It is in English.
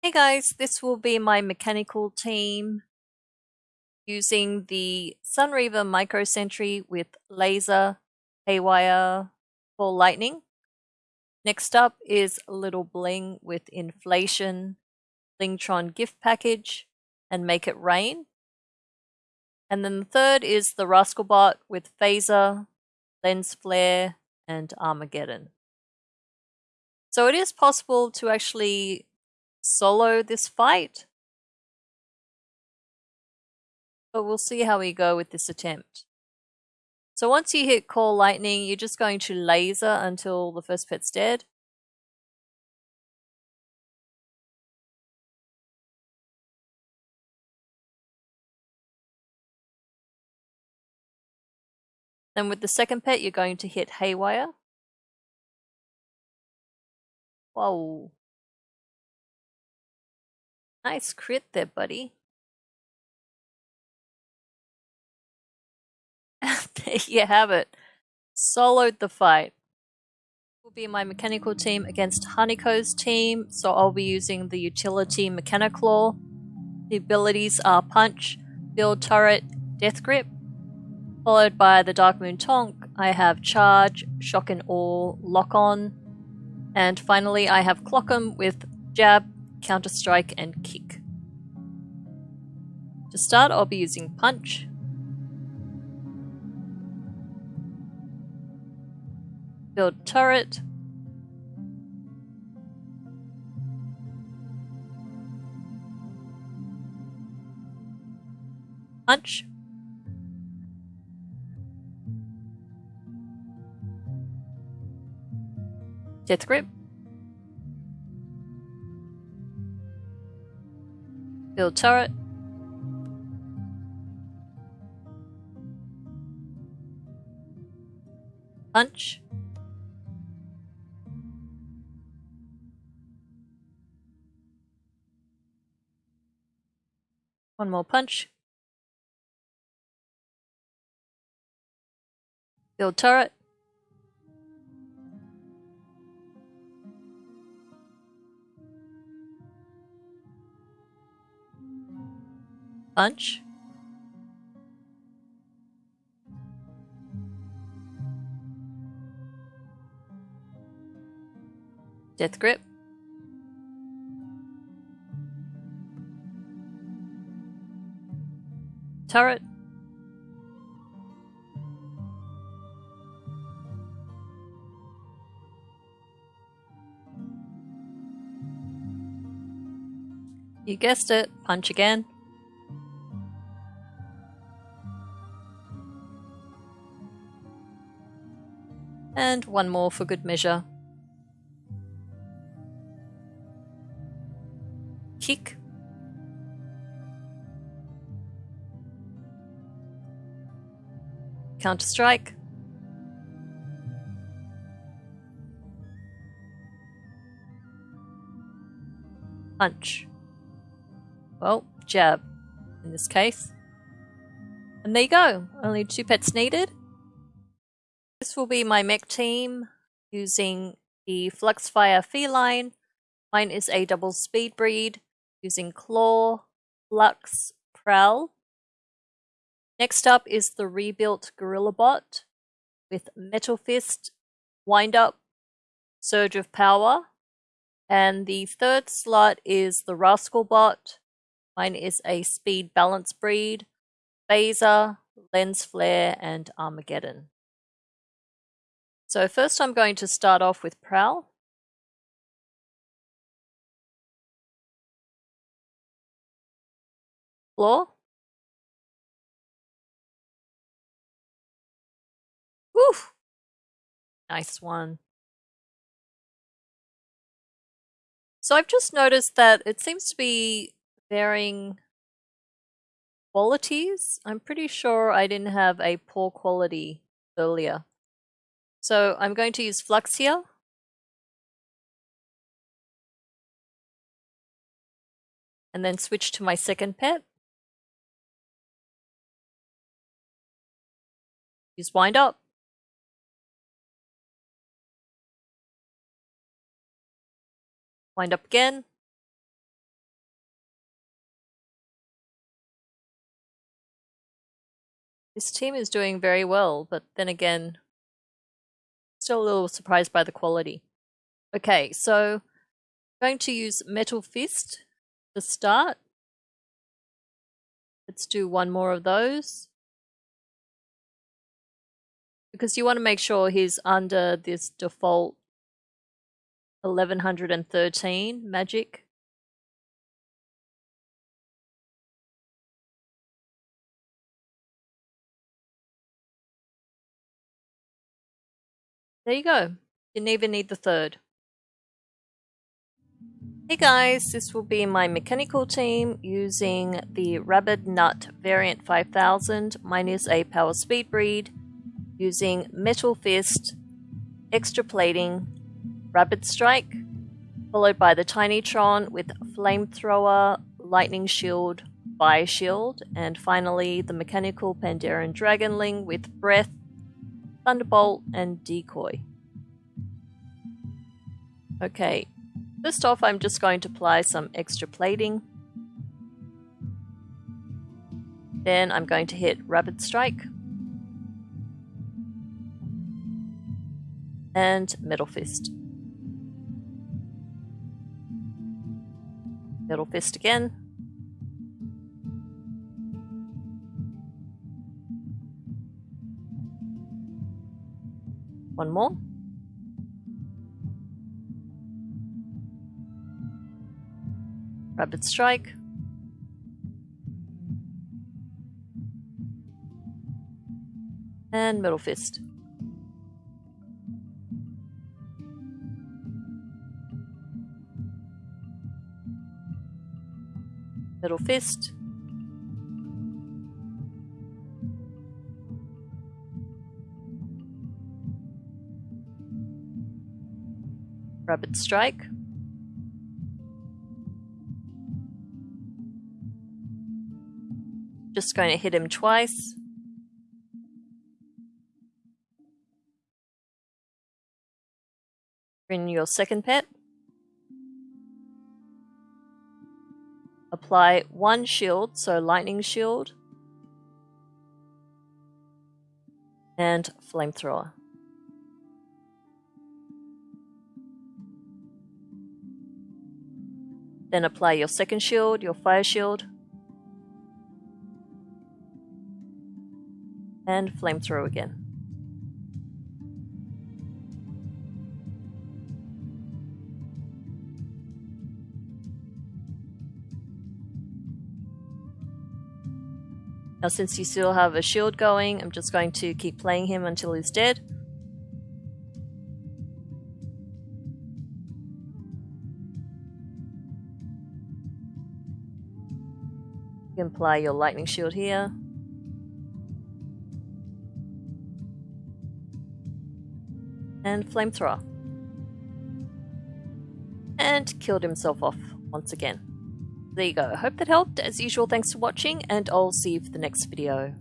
Hey guys, this will be my mechanical team using the Sunreaver Micro Sentry with laser, haywire, ball lightning. Next up is Little Bling with inflation, Blingtron gift package, and make it rain. And then the third is the Rascalbot with phaser, lens flare, and Armageddon. So it is possible to actually solo this fight. But we'll see how we go with this attempt. So once you hit Ball Lightning, you're just going to laser until the first pet's dead. Then with the second pet, you're going to hit Haywire. Whoa. Nice crit there, buddy. there you have it. Soloed the fight. Will be my mechanical team against Haniko's team, so I'll be using the utility Mechanoclaw. The abilities are Punch, Build Turret, Death Grip. Followed by the Darkmoon Tonk, I have Charge, Shock and Awe, Lock On. And finally I have Clock'em with Jab, Counter Strike, and Kick. To start, I'll be using Punch. Build Turret. Punch. Death Grip. Build turret. Punch. One more punch. Build turret. Punch. Death Grip. Turret. You guessed it, punch again. And one more for good measure. Kick. Counter Strike. Punch. Well, jab in this case. And there you go. Only two pets needed. This will be my mech team using the Fluxfire Feline. Mine is a double speed breed using Claw, Flux, Prowl. Next up is the rebuilt Gorilla Bot with Metal Fist, Wind Up, Surge of Power. And the third slot is the Rascal Bot. Mine is a Speed Balance breed, Phaser, Lens Flare, and Armageddon. So first I'm going to start off with Prowl. Floor. Woo! Nice one. So I've just noticed that it seems to be varying qualities. I'm pretty sure I didn't have a poor quality earlier. So I'm going to use flux here. And then switch to my second pet. Use wind up. Wind up again. This team is doing very well, but then again, still a little surprised by the quality. Okay, so I'm going to use Metal Fist to start. Let's do one more of those. Because you want to make sure he's under this default 1113 magic. There you go. Didn't even need the third. Hey guys, this will be my mechanical team using the Rabid Nut Varmint 5000 minus a power speed breed using Metal Fist, Extra Plating, Rabid Strike, followed by the Tinytron with Flamethrower, Lightning Shield, Fire Shield, and finally the mechanical Pandaren Dragonling with Breath, Thunderbolt, and Decoy. Okay, first off I'm just going to apply some extra plating. Then I'm going to hit Rabid Strike. And Metal Fist. Metal Fist again. One more. Rabid Strike. And Metal Fist. Metal Fist. Rabid Strike. Just going to hit him twice. Bring your second pet. Apply one shield, so lightning shield. And flamethrower. Then apply your second shield, your fire shield. And flamethrower again. Now since you still have a shield going, I'm just going to keep playing him until he's dead. Apply your lightning shield here. And flamethrower. And killed himself off once again there you go. Hope that helped. As usual, thanks for watching, and I'll see you for the next video.